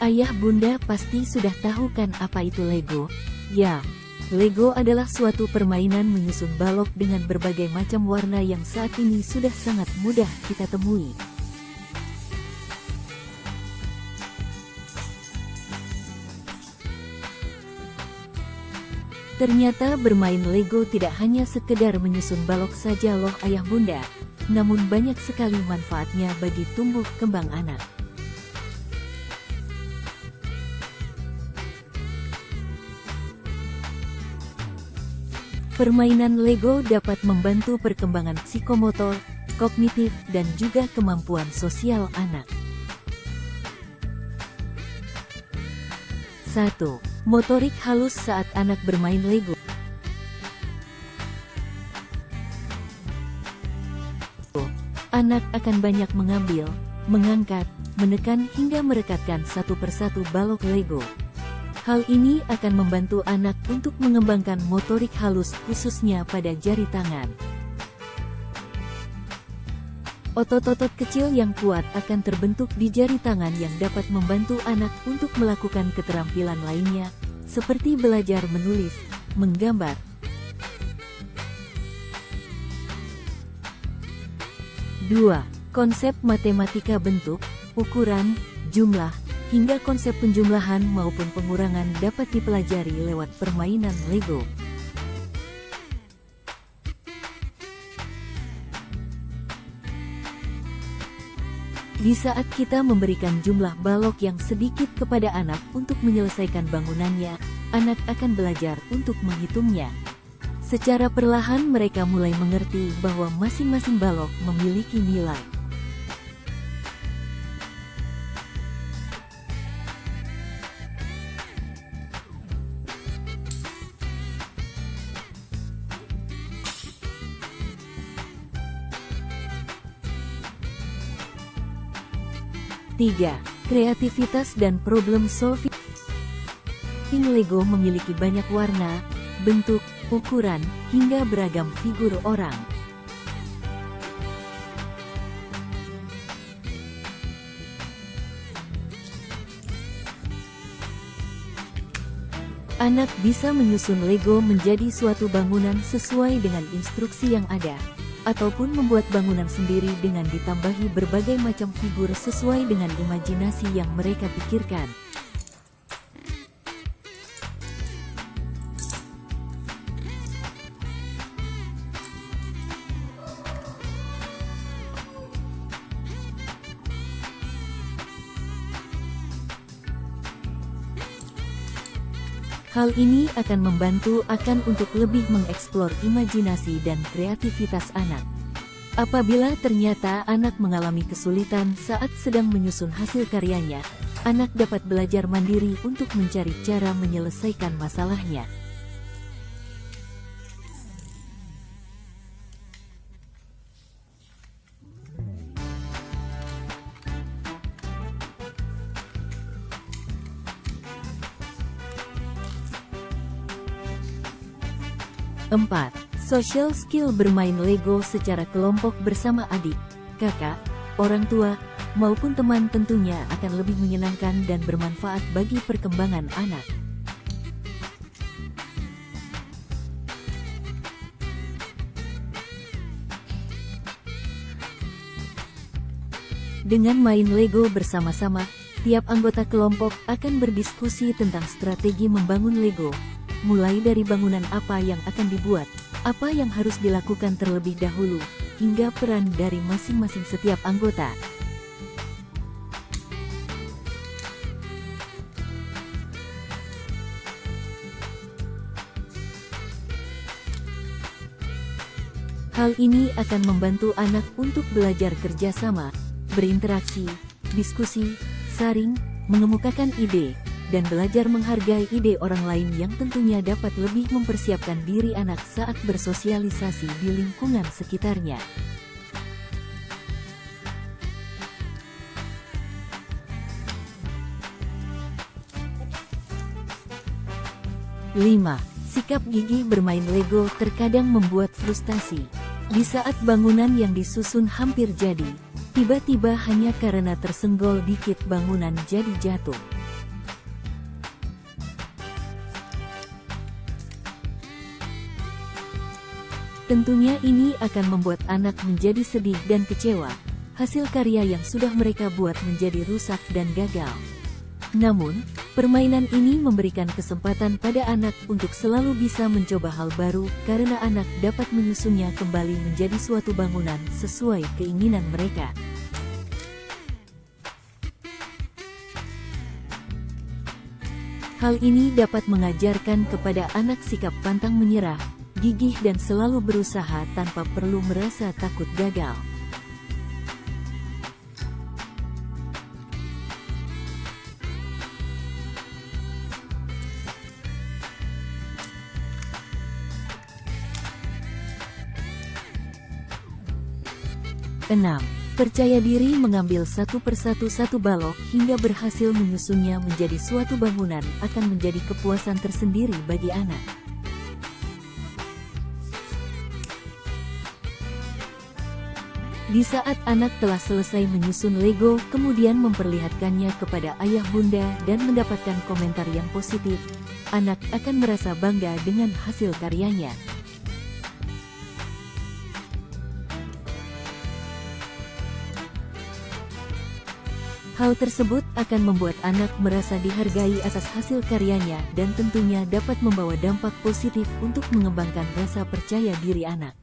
Ayah bunda pasti sudah tahu kan apa itu Lego? Ya, Lego adalah suatu permainan menyusun balok dengan berbagai macam warna yang saat ini sudah sangat mudah kita temui. Ternyata bermain Lego tidak hanya sekedar menyusun balok saja loh ayah bunda, namun banyak sekali manfaatnya bagi tumbuh kembang anak. Permainan Lego dapat membantu perkembangan psikomotor, kognitif, dan juga kemampuan sosial anak. 1. Motorik halus saat anak bermain Lego. Anak akan banyak mengambil, mengangkat, menekan hingga merekatkan satu persatu balok Lego. Hal ini akan membantu anak untuk mengembangkan motorik halus khususnya pada jari tangan. Otot-otot kecil yang kuat akan terbentuk di jari tangan yang dapat membantu anak untuk melakukan keterampilan lainnya, seperti belajar menulis, menggambar. 2. Konsep matematika bentuk, ukuran, jumlah, hingga konsep penjumlahan maupun pengurangan dapat dipelajari lewat permainan Lego. Di saat kita memberikan jumlah balok yang sedikit kepada anak untuk menyelesaikan bangunannya, anak akan belajar untuk menghitungnya. Secara perlahan mereka mulai mengerti bahwa masing-masing balok memiliki nilai. 3. Kreativitas dan problem solving Lego memiliki banyak warna, bentuk, ukuran, hingga beragam figur orang. Anak bisa menyusun Lego menjadi suatu bangunan sesuai dengan instruksi yang ada ataupun membuat bangunan sendiri dengan ditambahi berbagai macam figur sesuai dengan imajinasi yang mereka pikirkan. Hal ini akan membantu akan untuk lebih mengeksplor imajinasi dan kreativitas anak. Apabila ternyata anak mengalami kesulitan saat sedang menyusun hasil karyanya, anak dapat belajar mandiri untuk mencari cara menyelesaikan masalahnya. 4. Social skill bermain Lego secara kelompok bersama adik, kakak, orang tua, maupun teman tentunya akan lebih menyenangkan dan bermanfaat bagi perkembangan anak. Dengan main Lego bersama-sama, tiap anggota kelompok akan berdiskusi tentang strategi membangun Lego, mulai dari bangunan apa yang akan dibuat, apa yang harus dilakukan terlebih dahulu, hingga peran dari masing-masing setiap anggota. Hal ini akan membantu anak untuk belajar kerjasama, berinteraksi, diskusi, saring, mengemukakan ide, dan belajar menghargai ide orang lain yang tentunya dapat lebih mempersiapkan diri anak saat bersosialisasi di lingkungan sekitarnya. Lima, Sikap gigi bermain Lego terkadang membuat frustasi. Di saat bangunan yang disusun hampir jadi, tiba-tiba hanya karena tersenggol dikit bangunan jadi jatuh. Tentunya ini akan membuat anak menjadi sedih dan kecewa, hasil karya yang sudah mereka buat menjadi rusak dan gagal. Namun, permainan ini memberikan kesempatan pada anak untuk selalu bisa mencoba hal baru karena anak dapat menyusunnya kembali menjadi suatu bangunan sesuai keinginan mereka. Hal ini dapat mengajarkan kepada anak sikap pantang menyerah, gigih dan selalu berusaha tanpa perlu merasa takut gagal. Enam, Percaya diri mengambil satu persatu satu balok hingga berhasil menyusunnya menjadi suatu bangunan akan menjadi kepuasan tersendiri bagi anak. Di saat anak telah selesai menyusun Lego, kemudian memperlihatkannya kepada ayah bunda dan mendapatkan komentar yang positif, anak akan merasa bangga dengan hasil karyanya. Hal tersebut akan membuat anak merasa dihargai atas hasil karyanya dan tentunya dapat membawa dampak positif untuk mengembangkan rasa percaya diri anak.